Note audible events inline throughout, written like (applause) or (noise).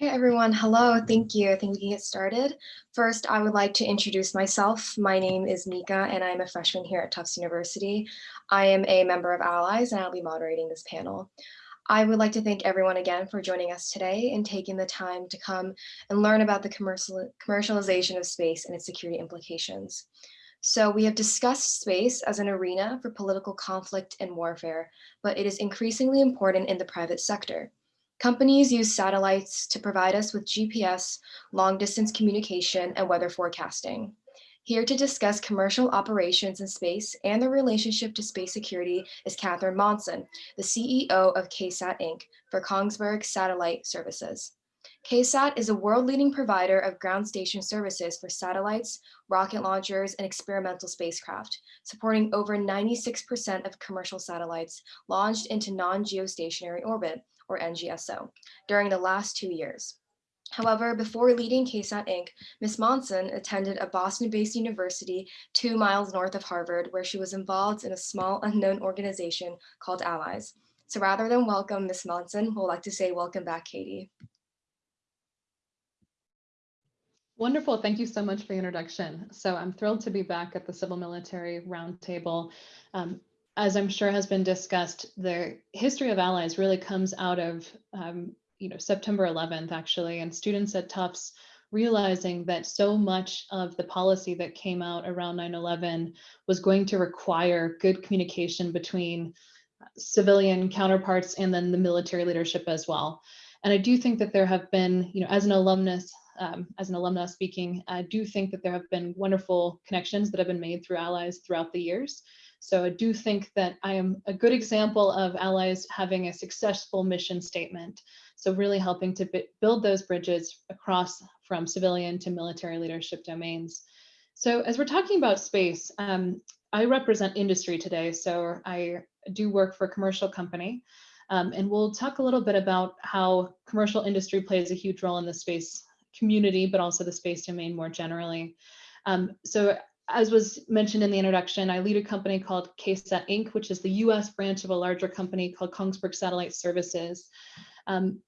Hey everyone, hello, thank you. I think we can get started. First, I would like to introduce myself. My name is Mika and I'm a freshman here at Tufts University. I am a member of Allies and I'll be moderating this panel. I would like to thank everyone again for joining us today and taking the time to come and learn about the commercial, commercialization of space and its security implications. So we have discussed space as an arena for political conflict and warfare, but it is increasingly important in the private sector. Companies use satellites to provide us with GPS, long distance communication, and weather forecasting. Here to discuss commercial operations in space and the relationship to space security is Catherine Monson, the CEO of KSAT Inc. for Kongsberg Satellite Services. KSAT is a world-leading provider of ground station services for satellites, rocket launchers, and experimental spacecraft, supporting over 96% of commercial satellites launched into non-geostationary orbit, or NGSO, during the last two years. However, before leading KSAT Inc., Ms. Monson attended a Boston-based university two miles north of Harvard, where she was involved in a small unknown organization called Allies. So rather than welcome Ms. Monson, we'll like to say welcome back, Katie. Wonderful. Thank you so much for the introduction. So I'm thrilled to be back at the Civil Military Roundtable. Um, as I'm sure has been discussed, the history of allies really comes out of um, you know September 11th actually, and students at Tufts realizing that so much of the policy that came out around 9/11 was going to require good communication between civilian counterparts and then the military leadership as well. And I do think that there have been, you know, as an alumnus, um, as an alumna speaking, I do think that there have been wonderful connections that have been made through allies throughout the years. So I do think that I am a good example of allies having a successful mission statement. So really helping to build those bridges across from civilian to military leadership domains. So as we're talking about space, um, I represent industry today. So I do work for a commercial company. Um, and we'll talk a little bit about how commercial industry plays a huge role in the space community, but also the space domain more generally. Um, so as was mentioned in the introduction, I lead a company called KSAT Inc., which is the US branch of a larger company called Kongsberg Satellite Services. Um,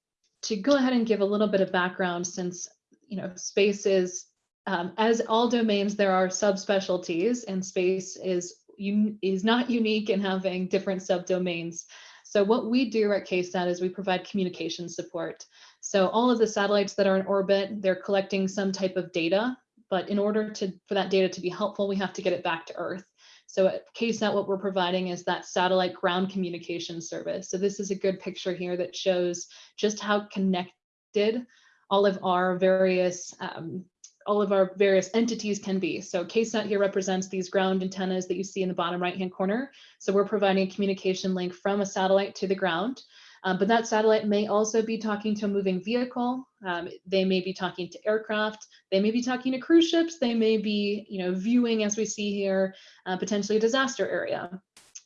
to go ahead and give a little bit of background since you know space is, um, as all domains, there are subspecialties and space is, is not unique in having different subdomains. So what we do at KSAT is we provide communication support. So all of the satellites that are in orbit, they're collecting some type of data but in order to for that data to be helpful, we have to get it back to Earth. So at KSAT, what we're providing is that satellite ground communication service. So this is a good picture here that shows just how connected all of our various um, all of our various entities can be. So KSAT here represents these ground antennas that you see in the bottom right hand corner. So we're providing a communication link from a satellite to the ground. Um, but that satellite may also be talking to a moving vehicle. Um, they may be talking to aircraft. They may be talking to cruise ships. They may be, you know, viewing, as we see here, uh, potentially a disaster area.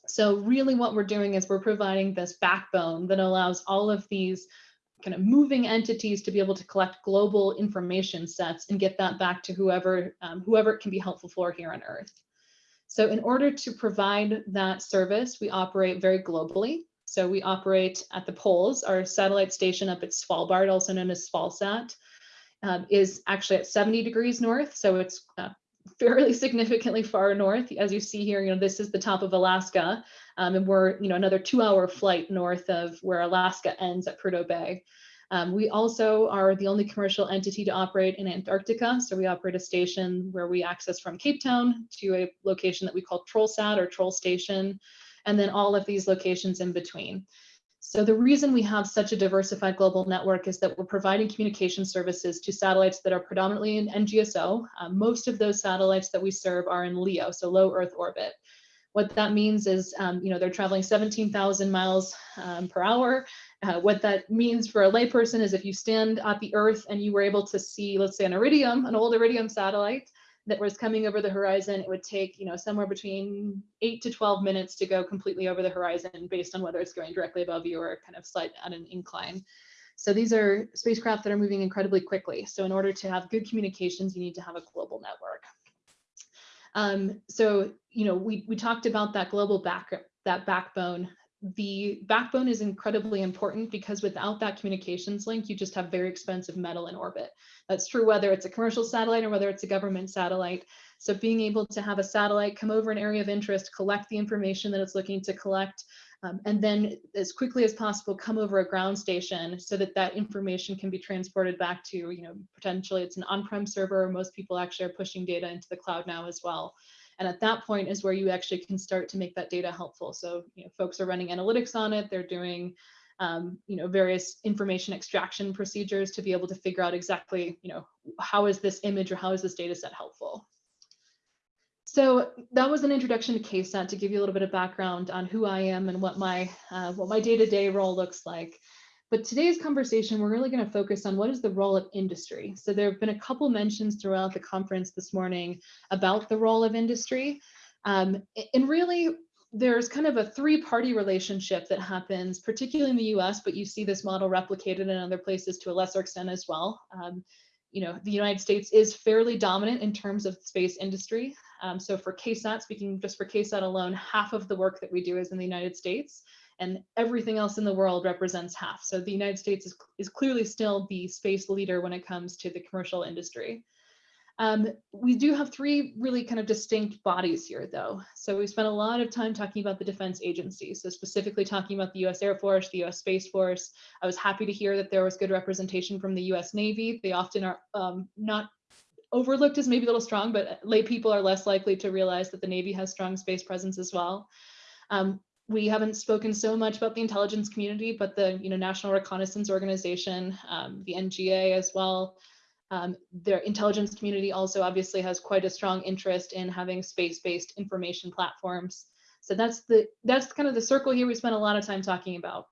So really what we're doing is we're providing this backbone that allows all of these kind of moving entities to be able to collect global information sets and get that back to whoever, um, whoever it can be helpful for here on Earth. So in order to provide that service, we operate very globally. So we operate at the poles. Our satellite station up at Svalbard, also known as Svalsat, um, is actually at 70 degrees north. So it's uh, fairly (laughs) significantly far north. As you see here, you know, this is the top of Alaska, um, and we're, you know, another two hour flight north of where Alaska ends at Prudhoe Bay. Um, we also are the only commercial entity to operate in Antarctica. So we operate a station where we access from Cape Town to a location that we call TrollSat or Troll Station and then all of these locations in between. So the reason we have such a diversified global network is that we're providing communication services to satellites that are predominantly in NGSO. Uh, most of those satellites that we serve are in LEO, so low Earth orbit. What that means is, um, you know, they're traveling 17,000 miles um, per hour. Uh, what that means for a layperson is if you stand at the Earth and you were able to see, let's say an Iridium, an old Iridium satellite, that was coming over the horizon, it would take, you know, somewhere between eight to 12 minutes to go completely over the horizon based on whether it's going directly above you or kind of slight at an incline. So these are spacecraft that are moving incredibly quickly. So in order to have good communications, you need to have a global network. Um, so, you know, we, we talked about that global back, that backbone the backbone is incredibly important because without that communications link, you just have very expensive metal in orbit. That's true whether it's a commercial satellite or whether it's a government satellite. So being able to have a satellite come over an area of interest, collect the information that it's looking to collect, um, and then as quickly as possible come over a ground station so that that information can be transported back to, you know, potentially it's an on-prem server. Most people actually are pushing data into the cloud now as well. And at that point is where you actually can start to make that data helpful. So, you know, folks are running analytics on it. They're doing, um, you know, various information extraction procedures to be able to figure out exactly, you know, how is this image or how is this data set helpful? So that was an introduction to KSAT to give you a little bit of background on who I am and what my uh, what my day-to-day -day role looks like. But today's conversation, we're really going to focus on what is the role of industry. So there have been a couple mentions throughout the conference this morning about the role of industry. Um, and really, there's kind of a three-party relationship that happens, particularly in the US, but you see this model replicated in other places to a lesser extent as well. Um, you know, the United States is fairly dominant in terms of space industry. Um, so for KSAT, speaking just for KSAT alone, half of the work that we do is in the United States and everything else in the world represents half. So the United States is, is clearly still the space leader when it comes to the commercial industry. Um, we do have three really kind of distinct bodies here though. So we spent a lot of time talking about the defense agencies. So specifically talking about the US Air Force, the US Space Force. I was happy to hear that there was good representation from the US Navy. They often are um, not overlooked as maybe a little strong, but lay people are less likely to realize that the Navy has strong space presence as well. Um, we haven't spoken so much about the intelligence community, but the you know National Reconnaissance Organization, um, the NGA as well. Um, their intelligence community also obviously has quite a strong interest in having space-based information platforms. So that's the that's kind of the circle here we spent a lot of time talking about.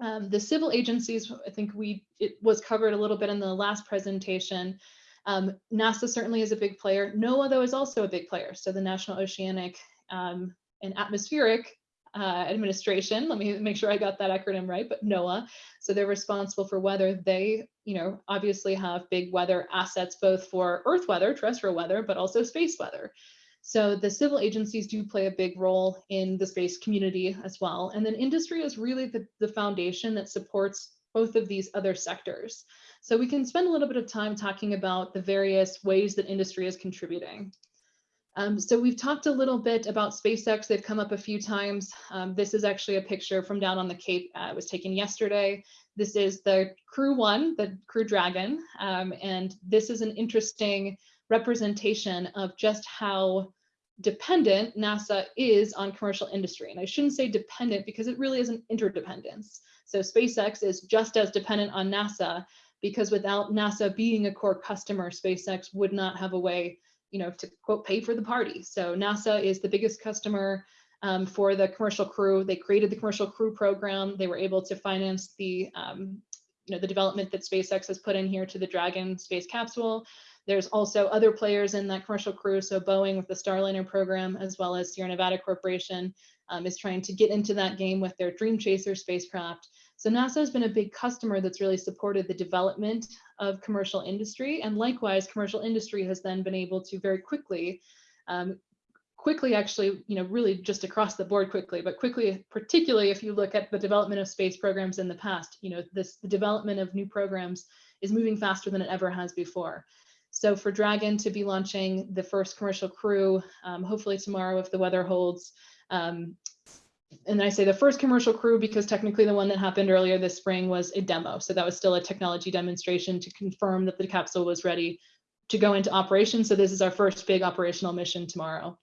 Um, the civil agencies, I think we it was covered a little bit in the last presentation. Um, NASA certainly is a big player. NOAA, though, is also a big player. So the National Oceanic um, and Atmospheric uh, Administration, let me make sure I got that acronym right, but NOAA. So they're responsible for weather. They, you know, obviously have big weather assets, both for Earth weather, terrestrial weather, but also space weather. So the civil agencies do play a big role in the space community as well. And then industry is really the, the foundation that supports both of these other sectors. So we can spend a little bit of time talking about the various ways that industry is contributing. Um, so we've talked a little bit about SpaceX. They've come up a few times. Um, this is actually a picture from down on the Cape. Uh, it was taken yesterday. This is the Crew One, the Crew Dragon. Um, and this is an interesting representation of just how dependent NASA is on commercial industry. And I shouldn't say dependent because it really is an interdependence. So SpaceX is just as dependent on NASA because without NASA being a core customer, SpaceX would not have a way you know, to quote, pay for the party. So NASA is the biggest customer um, for the commercial crew. They created the commercial crew program. They were able to finance the, um, you know, the development that SpaceX has put in here to the Dragon space capsule. There's also other players in that commercial crew. So Boeing with the Starliner program, as well as Sierra Nevada Corporation um, is trying to get into that game with their Dream Chaser spacecraft. So NASA has been a big customer that's really supported the development of commercial industry. And likewise, commercial industry has then been able to very quickly, um, quickly actually, you know, really just across the board quickly, but quickly, particularly if you look at the development of space programs in the past, you know, this the development of new programs is moving faster than it ever has before. So for Dragon to be launching the first commercial crew, um, hopefully tomorrow if the weather holds, um, and I say the first commercial crew because technically the one that happened earlier this spring was a demo. So that was still a technology demonstration to confirm that the capsule was ready to go into operation. So this is our first big operational mission tomorrow.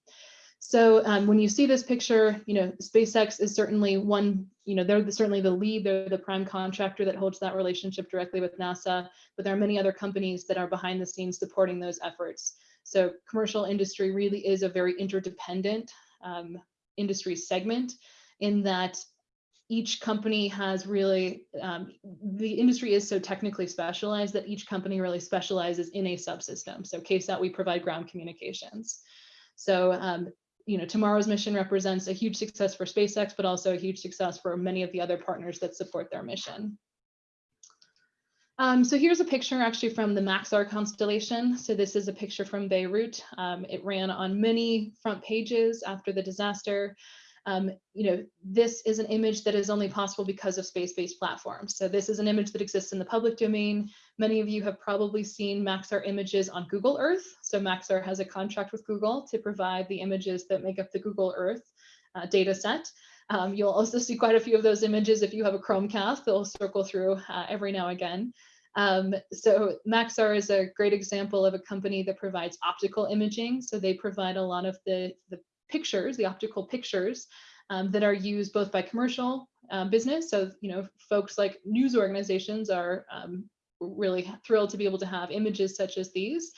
So um, when you see this picture, you know, SpaceX is certainly one, you know, they're certainly the lead, they're the prime contractor that holds that relationship directly with NASA, but there are many other companies that are behind the scenes supporting those efforts. So commercial industry really is a very interdependent um, industry segment in that each company has really, um, the industry is so technically specialized that each company really specializes in a subsystem. So KSAT, we provide ground communications. So, um, you know, tomorrow's mission represents a huge success for SpaceX, but also a huge success for many of the other partners that support their mission. Um, so here's a picture actually from the Maxar constellation. So this is a picture from Beirut. Um, it ran on many front pages after the disaster. Um, you know, this is an image that is only possible because of space-based platforms. So this is an image that exists in the public domain. Many of you have probably seen Maxar images on Google Earth. So Maxar has a contract with Google to provide the images that make up the Google Earth uh, data set. Um, you'll also see quite a few of those images if you have a Chromecast, they'll circle through uh, every now and again. Um, so Maxar is a great example of a company that provides optical imaging. So they provide a lot of the, the pictures, the optical pictures um, that are used both by commercial um, business. So, you know, folks like news organizations are um, really thrilled to be able to have images such as these.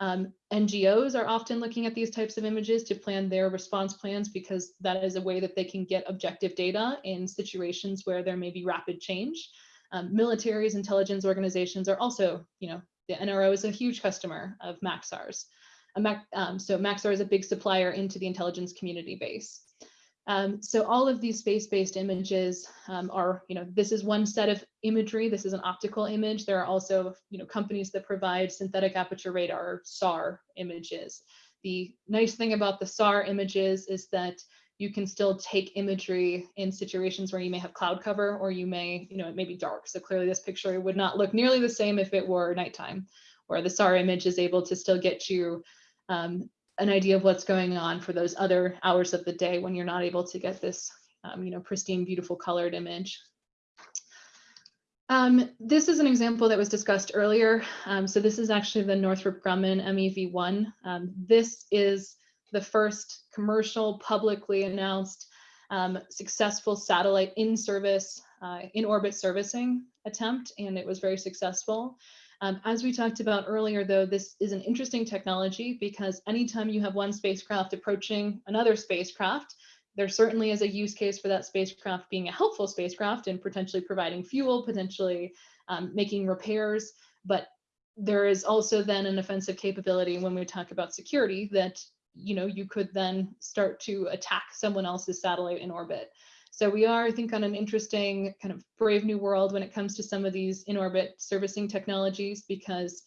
Um, NGOs are often looking at these types of images to plan their response plans because that is a way that they can get objective data in situations where there may be rapid change. Um, militaries, intelligence organizations are also, you know, the NRO is a huge customer of Maxar's. Um, so Maxar is a big supplier into the intelligence community base. Um, so all of these space-based images um, are, you know, this is one set of imagery. This is an optical image. There are also, you know, companies that provide synthetic aperture radar SAR images. The nice thing about the SAR images is that you can still take imagery in situations where you may have cloud cover or you may, you know, it may be dark. So clearly this picture would not look nearly the same if it were nighttime, where the SAR image is able to still get you um, an idea of what's going on for those other hours of the day when you're not able to get this, um, you know, pristine, beautiful colored image. Um, this is an example that was discussed earlier. Um, so this is actually the Northrop Grumman MEV-1. Um, this is the first commercial publicly announced um, successful satellite in service, uh, in orbit servicing attempt, and it was very successful. Um, as we talked about earlier, though, this is an interesting technology because anytime you have one spacecraft approaching another spacecraft, there certainly is a use case for that spacecraft being a helpful spacecraft and potentially providing fuel, potentially um, making repairs. But there is also then an offensive capability when we talk about security that you know you could then start to attack someone else's satellite in orbit. So we are, I think, on an interesting kind of brave new world when it comes to some of these in-orbit servicing technologies because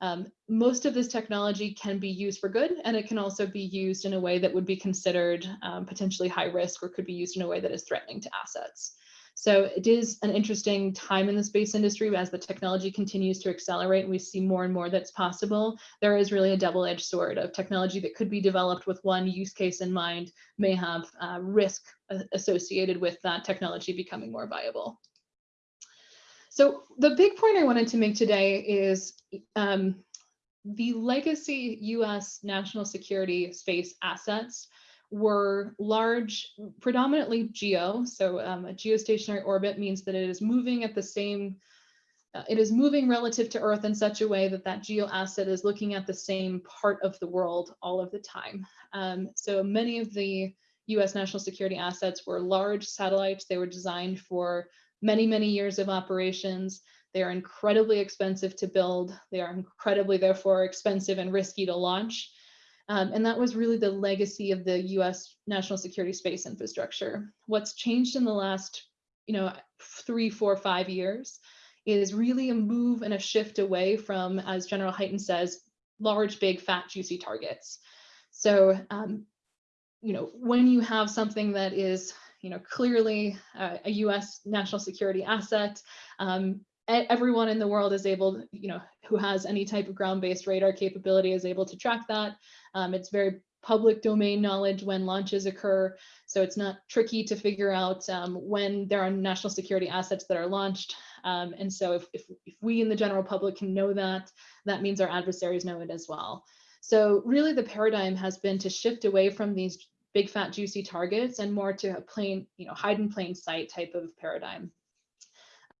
um, most of this technology can be used for good and it can also be used in a way that would be considered um, potentially high risk or could be used in a way that is threatening to assets. So it is an interesting time in the space industry as the technology continues to accelerate and we see more and more that's possible. There is really a double-edged sword of technology that could be developed with one use case in mind may have uh, risk associated with that technology becoming more viable. So the big point I wanted to make today is um, the legacy US national security space assets were large, predominantly geo. So um, a geostationary orbit means that it is moving at the same, uh, it is moving relative to Earth in such a way that that geo asset is looking at the same part of the world all of the time. Um, so many of the US national security assets were large satellites. They were designed for many, many years of operations. They are incredibly expensive to build. They are incredibly, therefore, expensive and risky to launch. Um, and that was really the legacy of the US national security space infrastructure. What's changed in the last, you know, three, four, five years is really a move and a shift away from, as General Hyten says, large, big, fat, juicy targets. So, um, you know, when you have something that is, you know, clearly uh, a US national security asset, um, everyone in the world is able, you know, who has any type of ground-based radar capability is able to track that. Um, it's very public domain knowledge when launches occur. So it's not tricky to figure out um, when there are national security assets that are launched. Um, and so if, if, if, we in the general public can know that, that means our adversaries know it as well. So really the paradigm has been to shift away from these big fat juicy targets and more to a plain, you know, hide in plain sight type of paradigm.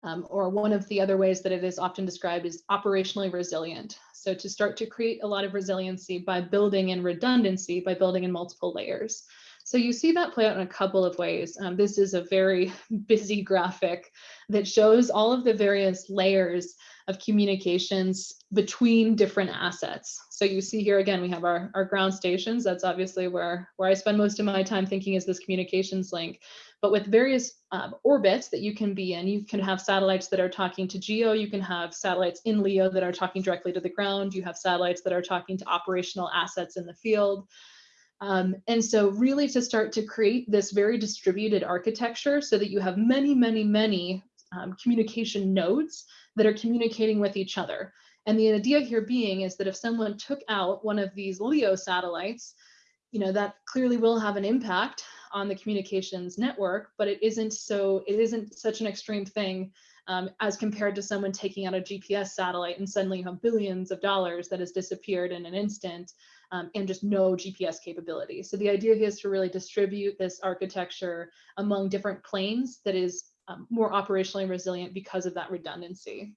Um, or one of the other ways that it is often described is operationally resilient. So to start to create a lot of resiliency by building in redundancy, by building in multiple layers. So you see that play out in a couple of ways. Um, this is a very (laughs) busy graphic that shows all of the various layers of communications between different assets. So you see here again, we have our, our ground stations. That's obviously where, where I spend most of my time thinking is this communications link. But with various um, orbits that you can be in, you can have satellites that are talking to GEO, you can have satellites in LEO that are talking directly to the ground, you have satellites that are talking to operational assets in the field. Um, and so really to start to create this very distributed architecture so that you have many, many, many um, communication nodes that are communicating with each other. And the idea here being is that if someone took out one of these LEO satellites, you know, that clearly will have an impact on the communications network, but it isn't so, it isn't such an extreme thing um, as compared to someone taking out a GPS satellite and suddenly you have billions of dollars that has disappeared in an instant um, and just no GPS capability. So the idea is to really distribute this architecture among different planes that is um, more operationally resilient because of that redundancy.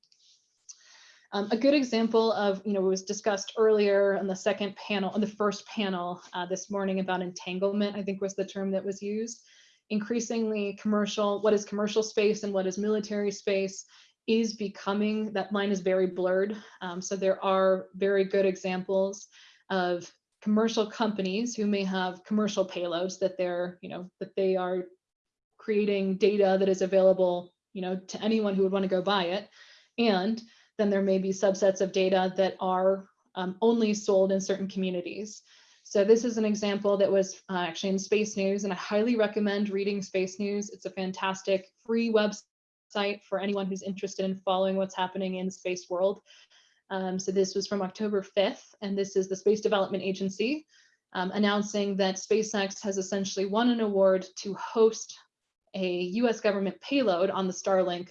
Um, a good example of, you know, was discussed earlier on the second panel, on the first panel uh, this morning about entanglement, I think was the term that was used. Increasingly commercial, what is commercial space and what is military space is becoming, that line is very blurred. Um, so there are very good examples of commercial companies who may have commercial payloads that they're, you know, that they are creating data that is available, you know, to anyone who would want to go buy it. And then there may be subsets of data that are um, only sold in certain communities. So this is an example that was uh, actually in Space News, and I highly recommend reading Space News. It's a fantastic free website for anyone who's interested in following what's happening in the space world. Um, so this was from October 5th, and this is the Space Development Agency um, announcing that SpaceX has essentially won an award to host a US government payload on the Starlink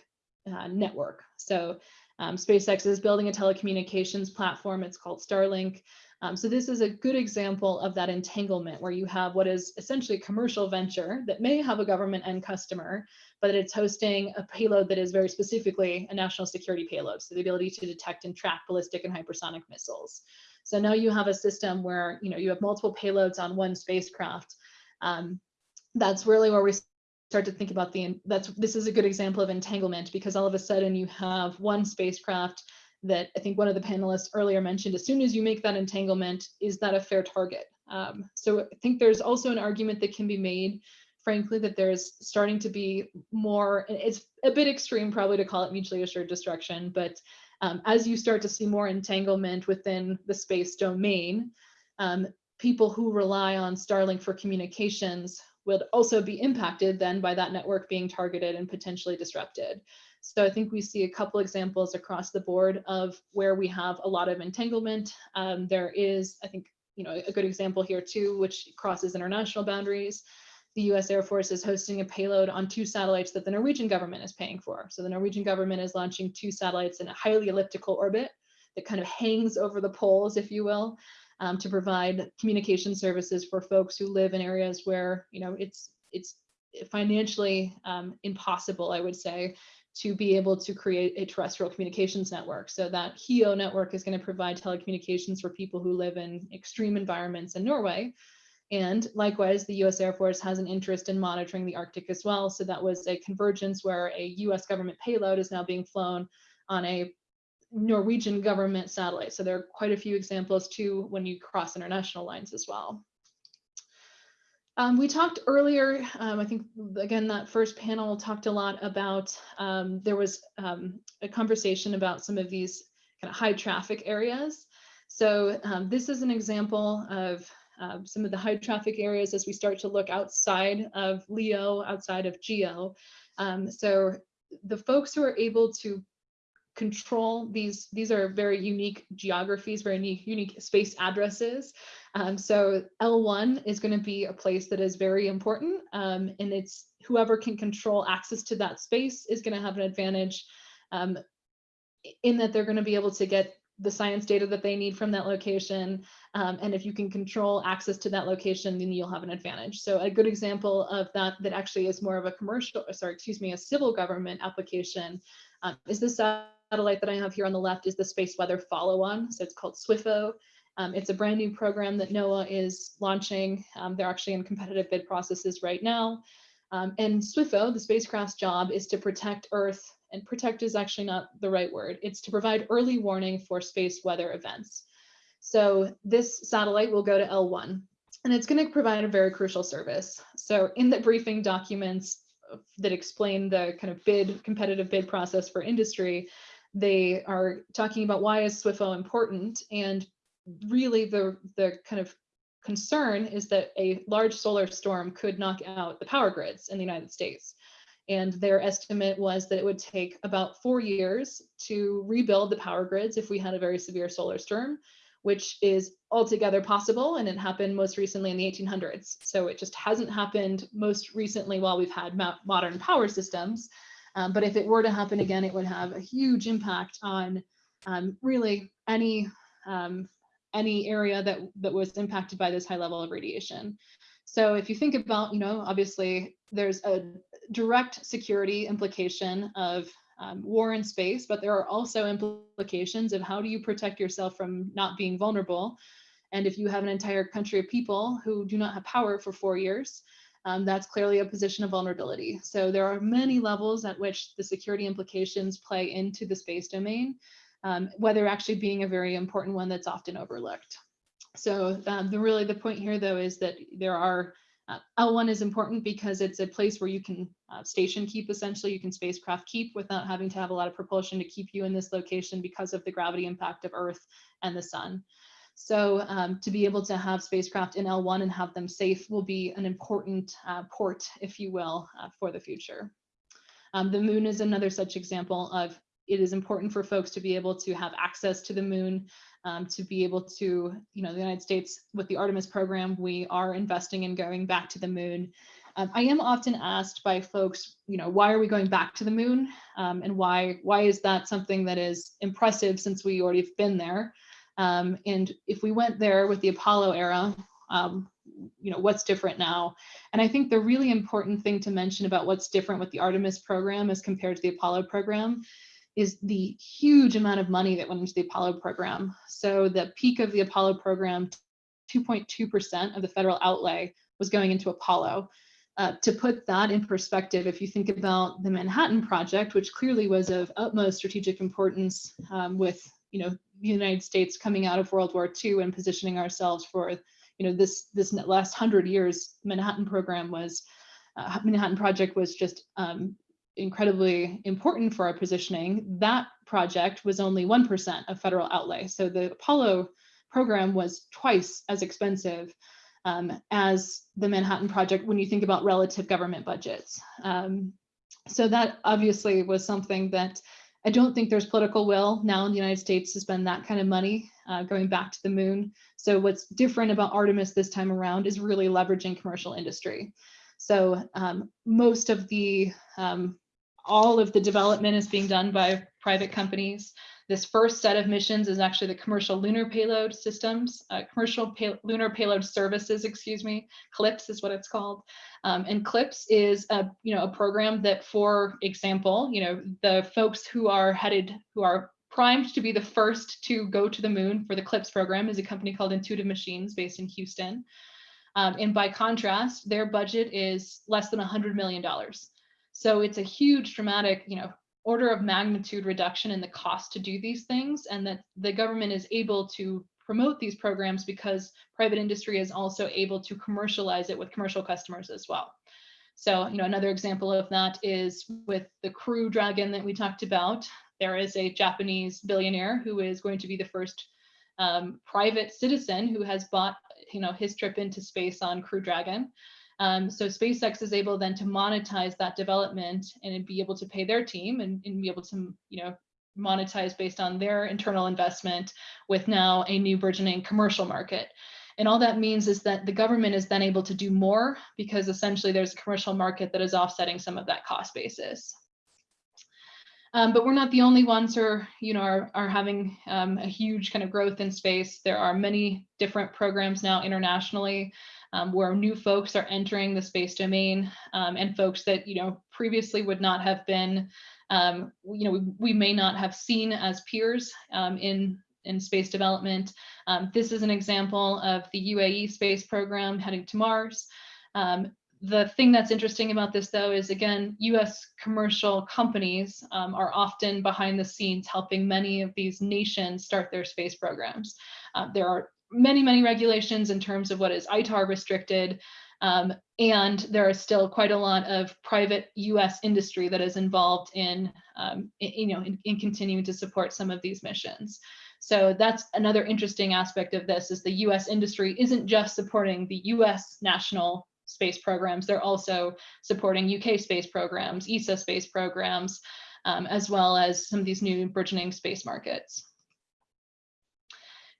uh, network. So um, SpaceX is building a telecommunications platform. It's called Starlink. Um, so this is a good example of that entanglement where you have what is essentially a commercial venture that may have a government end customer, but it's hosting a payload that is very specifically a national security payload. So the ability to detect and track ballistic and hypersonic missiles. So now you have a system where you know you have multiple payloads on one spacecraft. Um, that's really where we start to think about the that's this is a good example of entanglement because all of a sudden you have one spacecraft that I think one of the panelists earlier mentioned, as soon as you make that entanglement, is that a fair target? Um, so I think there's also an argument that can be made, frankly, that there's starting to be more, it's a bit extreme probably to call it mutually assured destruction, but um, as you start to see more entanglement within the space domain, um, people who rely on Starlink for communications would also be impacted then by that network being targeted and potentially disrupted. So I think we see a couple examples across the board of where we have a lot of entanglement. Um, there is, I think, you know, a good example here too, which crosses international boundaries. The US Air Force is hosting a payload on two satellites that the Norwegian government is paying for. So the Norwegian government is launching two satellites in a highly elliptical orbit that kind of hangs over the poles, if you will, um, to provide communication services for folks who live in areas where, you know, it's, it's financially um, impossible, I would say, to be able to create a terrestrial communications network. So that HEO network is going to provide telecommunications for people who live in extreme environments in Norway. And likewise, the US Air Force has an interest in monitoring the Arctic as well. So that was a convergence where a US government payload is now being flown on a Norwegian government satellite. So there are quite a few examples too when you cross international lines as well. Um, we talked earlier, um, I think, again, that first panel talked a lot about, um, there was um, a conversation about some of these kind of high traffic areas. So um, this is an example of uh, some of the high traffic areas as we start to look outside of LEO, outside of GEO. so the folks who are able to control these these are very unique geographies very unique, unique space addresses. Um, so l1 is going to be a place that is very important um, and it's whoever can control access to that space is going to have an advantage um, in that they're going to be able to get the science data that they need from that location. Um, and if you can control access to that location, then you'll have an advantage. So a good example of that that actually is more of a commercial, sorry, excuse me, a civil government application um, is this satellite that I have here on the left is the Space Weather Follow-On. So it's called SWIFO. Um, it's a brand new program that NOAA is launching. Um, they're actually in competitive bid processes right now. Um, and SWIFO, the spacecraft's job is to protect Earth, and protect is actually not the right word. It's to provide early warning for space weather events. So this satellite will go to L1, and it's going to provide a very crucial service. So in the briefing documents that explain the kind of bid, competitive bid process for industry, they are talking about why is SWIFO important and really the, the kind of concern is that a large solar storm could knock out the power grids in the United States. And their estimate was that it would take about four years to rebuild the power grids if we had a very severe solar storm, which is altogether possible. And it happened most recently in the 1800s. So it just hasn't happened most recently while we've had modern power systems. Um, but if it were to happen again, it would have a huge impact on um, really any um, any area that that was impacted by this high level of radiation. So if you think about, you know, obviously there's a direct security implication of um, war in space, but there are also implications of how do you protect yourself from not being vulnerable. And if you have an entire country of people who do not have power for four years, um, that's clearly a position of vulnerability. So there are many levels at which the security implications play into the space domain, um, weather actually being a very important one that's often overlooked. So um, the really the point here though is that there are uh, L1 is important because it's a place where you can uh, station keep essentially, you can spacecraft keep without having to have a lot of propulsion to keep you in this location because of the gravity impact of Earth and the sun. So um, to be able to have spacecraft in L1 and have them safe will be an important uh, port, if you will, uh, for the future. Um, the moon is another such example of it is important for folks to be able to have access to the moon, um, to be able to, you know, the United States with the Artemis program, we are investing in going back to the moon. Um, I am often asked by folks, you know, why are we going back to the moon? Um, and why, why is that something that is impressive since we already have been there? Um, and if we went there with the Apollo era, um, you know, what's different now? And I think the really important thing to mention about what's different with the Artemis program as compared to the Apollo program is the huge amount of money that went into the Apollo program. So the peak of the Apollo program, 2.2% of the federal outlay was going into Apollo. Uh, to put that in perspective, if you think about the Manhattan Project, which clearly was of utmost strategic importance um, with you know the United States coming out of World War II and positioning ourselves for you know this this last hundred years, Manhattan program was uh, Manhattan Project was just um, incredibly important for our positioning, that project was only 1% of federal outlay. So the Apollo program was twice as expensive um, as the Manhattan Project when you think about relative government budgets. Um, so that obviously was something that I don't think there's political will now in the United States to spend that kind of money uh, going back to the moon. So what's different about Artemis this time around is really leveraging commercial industry. So um, most of the um, all of the development is being done by private companies. This first set of missions is actually the commercial lunar payload systems, uh, commercial pay lunar payload services, excuse me, CLPS is what it's called. Um, and CLPS is a, you know, a program that, for example, you know, the folks who are headed, who are primed to be the first to go to the moon for the CLPS program is a company called Intuitive Machines based in Houston. Um, and by contrast, their budget is less than $100 million. So it's a huge dramatic, you know, order of magnitude reduction in the cost to do these things and that the government is able to promote these programs because private industry is also able to commercialize it with commercial customers as well. So, you know, another example of that is with the Crew Dragon that we talked about. There is a Japanese billionaire who is going to be the first um, private citizen who has bought, you know, his trip into space on Crew Dragon. Um, so SpaceX is able then to monetize that development and be able to pay their team and, and be able to, you know, monetize based on their internal investment with now a new burgeoning commercial market. And all that means is that the government is then able to do more because essentially there's a commercial market that is offsetting some of that cost basis. Um, but we're not the only ones who are, you know, are, are having um, a huge kind of growth in space. There are many different programs now internationally um, where new folks are entering the space domain um, and folks that you know previously would not have been um, you know we, we, may not have seen as peers um, in in space development. This is an example of the UAE space program heading to Mars. Um, the thing that's interesting about this though is again, US commercial companies are often behind the scenes helping many of these nations start their space programs. Uh, there are many, many regulations in terms of what is ITAR restricted. Um, and there is still quite a lot of private US industry that is involved in, um, in you know, in, in, continuing to support some of these missions. So that's another interesting aspect of this is the US industry isn't just supporting the US national space programs, they're also supporting UK space programs, ESA space programs, um, as well as some of these new burgeoning space markets.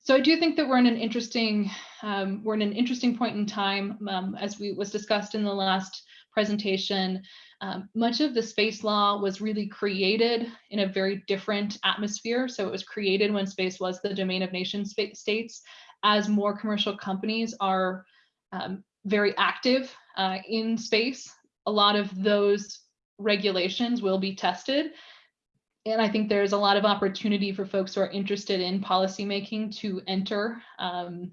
So I do think that we're in an interesting um, we're in an interesting point in time, um, as we was discussed in the last presentation. Um, much of the space law was really created in a very different atmosphere. So it was created when space was the domain of nation states. As more commercial companies are um, very active uh, in space, a lot of those regulations will be tested and I think there's a lot of opportunity for folks who are interested in policymaking to enter um,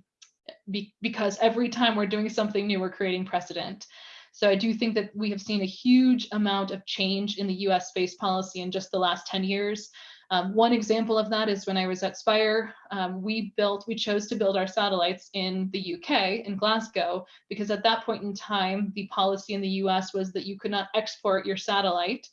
be, because every time we're doing something new, we're creating precedent. So I do think that we have seen a huge amount of change in the US space policy in just the last 10 years. Um, one example of that is when I was at Spire, um, we built, we chose to build our satellites in the UK, in Glasgow, because at that point in time, the policy in the US was that you could not export your satellite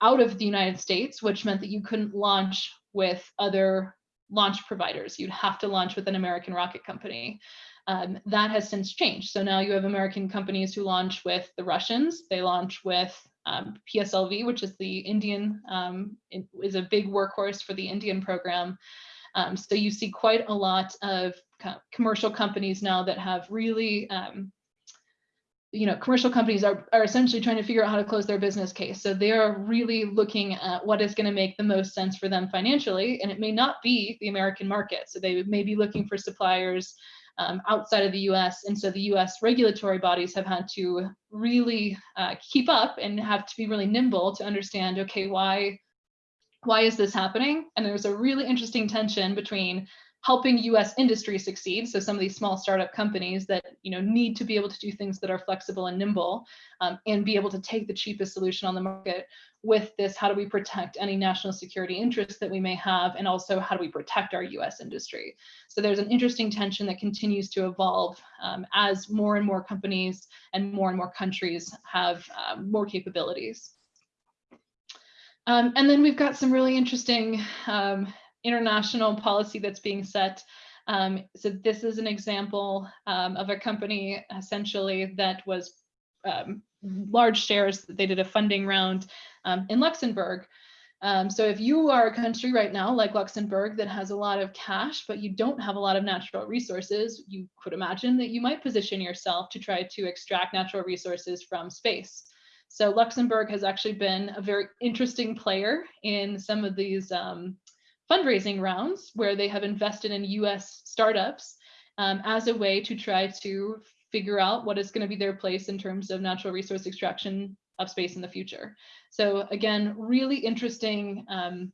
out of the United States, which meant that you couldn't launch with other launch providers. You'd have to launch with an American rocket company. Um, that has since changed. So now you have American companies who launch with the Russians. They launch with um, PSLV, which is the Indian, um, is a big workhorse for the Indian program. Um, so you see quite a lot of commercial companies now that have really um, you know, commercial companies are, are essentially trying to figure out how to close their business case. So they are really looking at what is going to make the most sense for them financially. And it may not be the American market. So they may be looking for suppliers um, outside of the US. And so the US regulatory bodies have had to really uh, keep up and have to be really nimble to understand, okay, why, why is this happening? And there's a really interesting tension between helping US industry succeed. So some of these small startup companies that you know need to be able to do things that are flexible and nimble um, and be able to take the cheapest solution on the market with this, how do we protect any national security interests that we may have? And also how do we protect our US industry? So there's an interesting tension that continues to evolve um, as more and more companies and more and more countries have um, more capabilities. Um, and then we've got some really interesting um, international policy that's being set. Um, so this is an example um, of a company essentially that was um, large shares. That they did a funding round um, in Luxembourg. Um, so if you are a country right now like Luxembourg that has a lot of cash, but you don't have a lot of natural resources, you could imagine that you might position yourself to try to extract natural resources from space. So Luxembourg has actually been a very interesting player in some of these um, fundraising rounds where they have invested in US startups um, as a way to try to figure out what is going to be their place in terms of natural resource extraction of space in the future. So again, really interesting, um,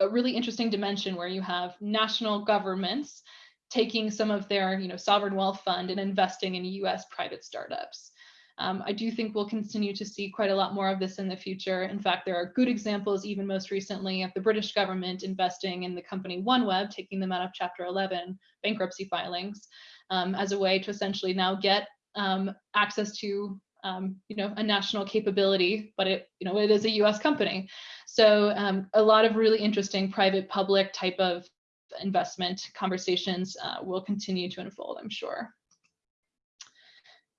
a really interesting dimension where you have national governments taking some of their you know, sovereign wealth fund and investing in US private startups. Um, I do think we'll continue to see quite a lot more of this in the future. In fact, there are good examples, even most recently, of the British government investing in the company OneWeb, taking them out of Chapter 11 bankruptcy filings um, as a way to essentially now get um, access to um, you know, a national capability, but it, you know, it is a U.S. company. So um, a lot of really interesting private-public type of investment conversations uh, will continue to unfold, I'm sure.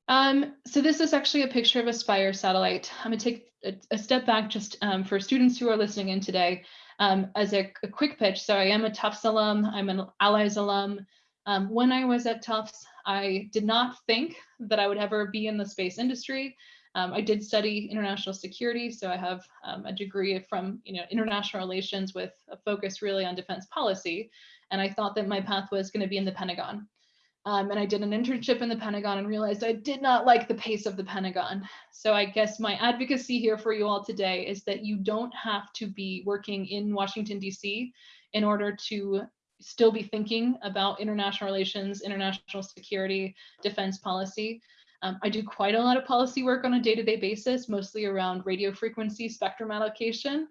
Um, so this is actually a picture of a Spire satellite. I'm going to take a, a, step back just um, for students who are listening in today um, as a, a, quick pitch. So I am a Tufts alum. I'm an Allies alum. Um, when I was at Tufts, I did not think that I would ever be in the space industry. Um, I did study international security, so I have um, a degree from you know international relations with a focus really on defense policy. And I thought that my path was going to be in the Pentagon. Um, and I did an internship in the Pentagon and realized I did not like the pace of the Pentagon. So I guess my advocacy here for you all today is that you don't have to be working in Washington, DC in order to still be thinking about international relations, international security, defense policy. Um, I do quite a lot of policy work on a day-to-day -day basis, mostly around radio frequency spectrum allocation.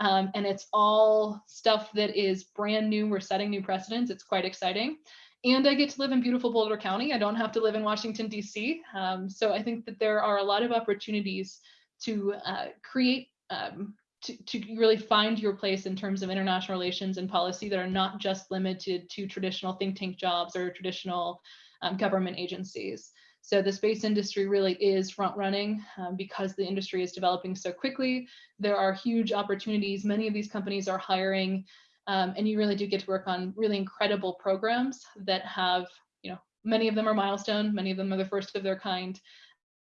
Um, and it's all stuff that is brand new. We're setting new precedents. It's quite exciting and I get to live in beautiful Boulder County. I don't have to live in Washington, D.C. Um, so I think that there are a lot of opportunities to uh, create um, to, to really find your place in terms of international relations and policy that are not just limited to traditional think tank jobs or traditional um, government agencies. So the space industry really is front running um, because the industry is developing so quickly. There are huge opportunities. Many of these companies are hiring um, and you really do get to work on really incredible programs that have, you know, many of them are milestone, many of them are the first of their kind.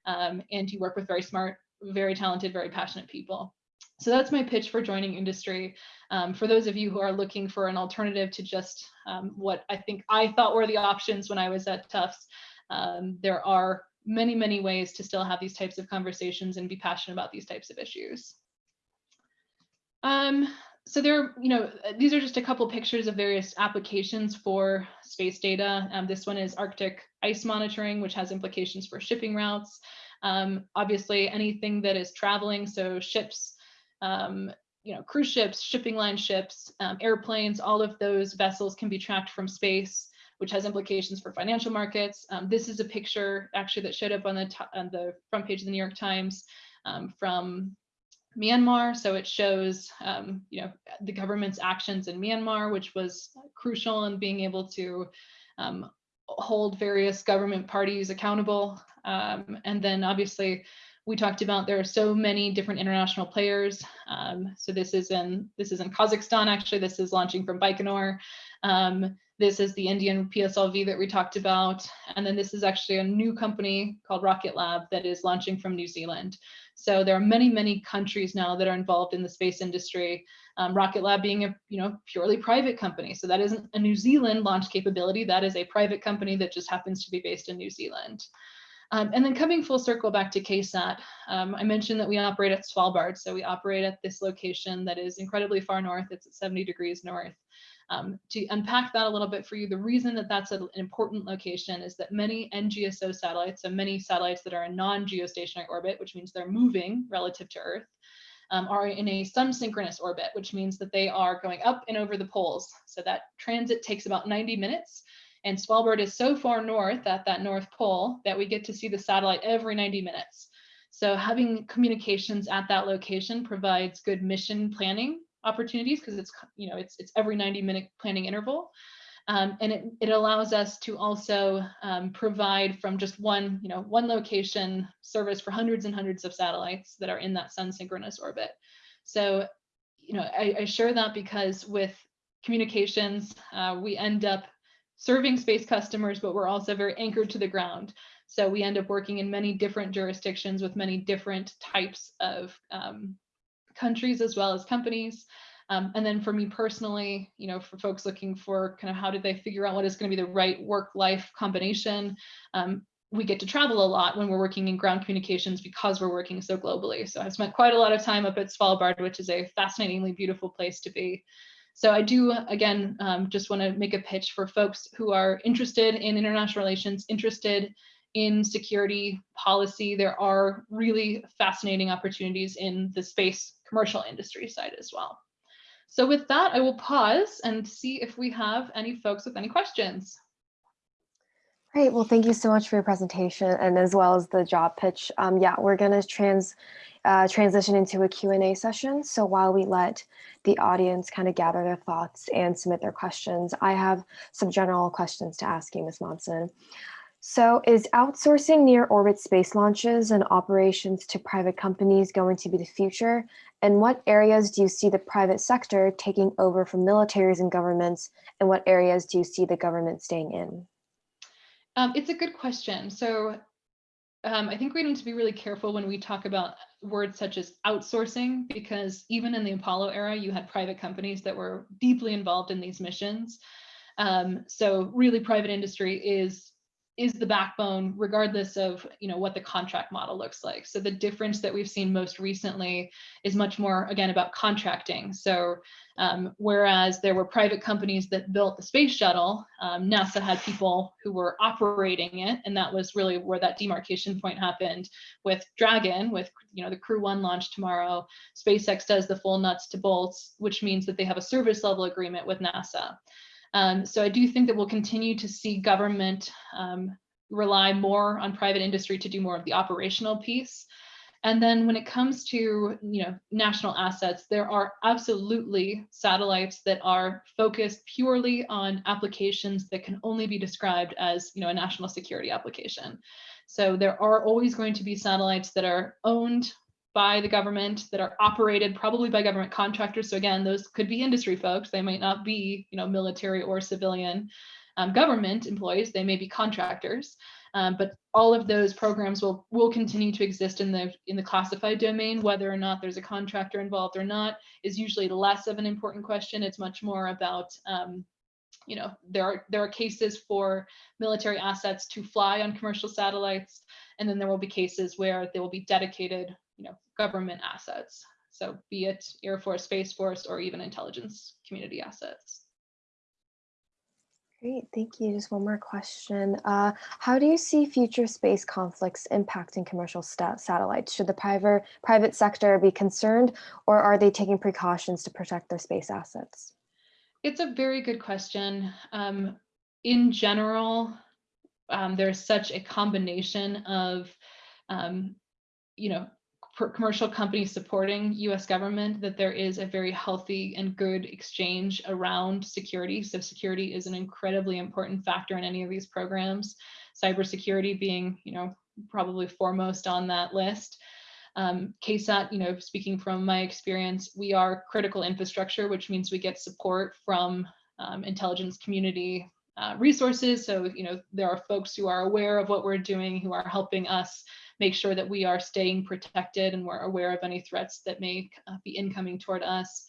Um, and you work with very smart, very talented, very passionate people. So that's my pitch for joining industry. Um, for those of you who are looking for an alternative to just um, what I think I thought were the options when I was at Tufts, um, there are many, many ways to still have these types of conversations and be passionate about these types of issues. Um, so there, you know, these are just a couple pictures of various applications for space data. Um, this one is Arctic ice monitoring, which has implications for shipping routes. Um, obviously, anything that is traveling, so ships, um, you know, cruise ships, shipping line ships, um, airplanes, all of those vessels can be tracked from space, which has implications for financial markets. Um, this is a picture actually that showed up on the, on the front page of the New York Times um, from Myanmar. So it shows, um, you know, the government's actions in Myanmar, which was crucial in being able to um, hold various government parties accountable. Um, and then obviously we talked about there are so many different international players. Um, so this is in this is in Kazakhstan. Actually, this is launching from Baikonur. Um, this is the Indian PSLV that we talked about. And then this is actually a new company called Rocket Lab that is launching from New Zealand. So there are many, many countries now that are involved in the space industry. Um, Rocket Lab being a you know purely private company. So that isn't a New Zealand launch capability. That is a private company that just happens to be based in New Zealand. Um, and then coming full circle back to KSAT, um, I mentioned that we operate at Svalbard. So we operate at this location that is incredibly far north. It's at 70 degrees north. Um, to unpack that a little bit for you, the reason that that's an important location is that many NGSO satellites, so many satellites that are in non-geostationary orbit, which means they're moving relative to Earth, um, are in a sun synchronous orbit, which means that they are going up and over the poles. So that transit takes about 90 minutes. And Svalbard is so far north at that North Pole that we get to see the satellite every 90 minutes. So having communications at that location provides good mission planning opportunities because it's you know it's it's every 90 minute planning interval um, and it, it allows us to also um, provide from just one you know one location service for hundreds and hundreds of satellites that are in that sun synchronous orbit so you know I, I share that because with communications uh, we end up serving space customers but we're also very anchored to the ground so we end up working in many different jurisdictions with many different types of um, countries as well as companies. Um, and then for me personally, you know, for folks looking for kind of how do they figure out what is going to be the right work-life combination, um, we get to travel a lot when we're working in ground communications because we're working so globally. So I've spent quite a lot of time up at Svalbard, which is a fascinatingly beautiful place to be. So I do, again, um, just want to make a pitch for folks who are interested in international relations, interested in security policy. There are really fascinating opportunities in the space commercial industry side as well. So with that, I will pause and see if we have any folks with any questions. Great. Well, thank you so much for your presentation and as well as the job pitch. Um, yeah, we're going to trans uh, transition into a Q&A session. So while we let the audience kind of gather their thoughts and submit their questions, I have some general questions to ask you, Ms. Monson. So is outsourcing near orbit space launches and operations to private companies going to be the future? And what areas do you see the private sector taking over from militaries and governments? And what areas do you see the government staying in? Um, it's a good question. So um, I think we need to be really careful when we talk about words such as outsourcing, because even in the Apollo era, you had private companies that were deeply involved in these missions. Um, so really private industry is is the backbone regardless of you know what the contract model looks like. So the difference that we've seen most recently is much more again about contracting. So um, whereas there were private companies that built the space shuttle um, nasa had people who were operating it and that was really where that demarcation point happened with dragon with you know the crew one launch tomorrow. Spacex does the full nuts to bolts which means that they have a service level agreement with nasa um, so I do think that we'll continue to see government um, rely more on private industry to do more of the operational piece. And then when it comes to you know national assets, there are absolutely satellites that are focused purely on applications that can only be described as you know a national security application. So there are always going to be satellites that are owned by the government that are operated probably by government contractors. So again, those could be industry folks. They might not be, you know, military or civilian um, government employees. They may be contractors. Um, but all of those programs will will continue to exist in the in the classified domain. Whether or not there's a contractor involved or not is usually less of an important question. It's much more about um, you know there are there are cases for military assets to fly on commercial satellites, and then there will be cases where they will be dedicated you know government assets. So be it Air Force, Space Force, or even intelligence community assets. Great, thank you. Just one more question. Uh, how do you see future space conflicts impacting commercial satellites? Should the private, private sector be concerned or are they taking precautions to protect their space assets? It's a very good question. Um, in general, um, there's such a combination of, um, you know, commercial companies supporting US government that there is a very healthy and good exchange around security. So security is an incredibly important factor in any of these programs. Cybersecurity being, you know, probably foremost on that list. Um, KSAT, you know, speaking from my experience, we are critical infrastructure, which means we get support from um, intelligence community uh, resources. So, you know, there are folks who are aware of what we're doing, who are helping us make sure that we are staying protected and we're aware of any threats that may uh, be incoming toward us.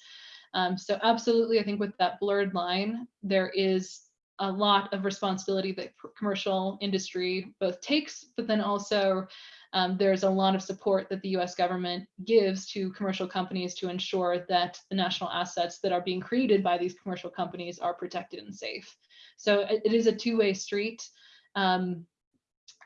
Um, so absolutely, I think with that blurred line, there is a lot of responsibility that commercial industry both takes, but then also um, there's a lot of support that the US government gives to commercial companies to ensure that the national assets that are being created by these commercial companies are protected and safe. So it, is a two-way street. Um,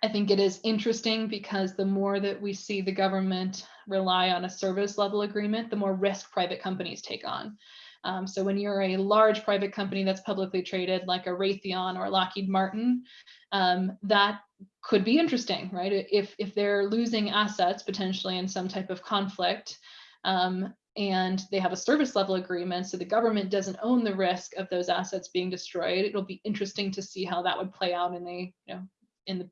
I think it is interesting because the more that we see the government rely on a service level agreement, the more risk private companies take on. Um, so when you're a large private company that's publicly traded like a Raytheon or Lockheed Martin, um, that could be interesting, right? If, if they're losing assets potentially in some type of conflict, um, and they have a service level agreement, so the government doesn't own the risk of those assets being destroyed. It'll be interesting to see how that would play out in the you know, in the, the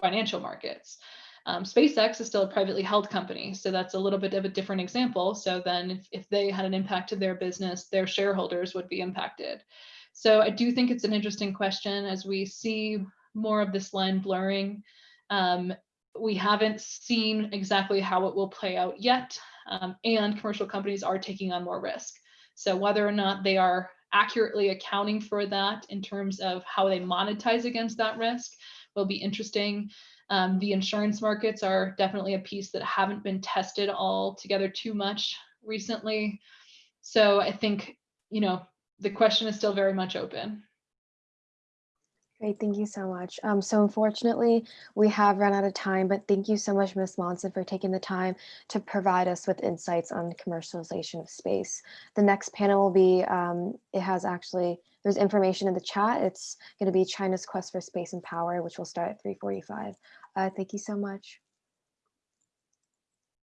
financial markets. Um, SpaceX is still a privately held company, so that's a little bit of a different example. So then if, if they had an impact to their business, their shareholders would be impacted. So I do think it's an interesting question as we see more of this line blurring. Um, we haven't seen exactly how it will play out yet, um, and commercial companies are taking on more risk. So whether or not they are accurately accounting for that in terms of how they monetize against that risk will be interesting. Um, the insurance markets are definitely a piece that haven't been tested all together too much recently. So I think, you know, the question is still very much open. Great, thank you so much. Um, so unfortunately, we have run out of time, but thank you so much, Ms. Monson, for taking the time to provide us with insights on commercialization of space. The next panel will be, um, it has actually, there's information in the chat. It's going to be China's quest for space and power, which will start at 345. Uh, thank you so much.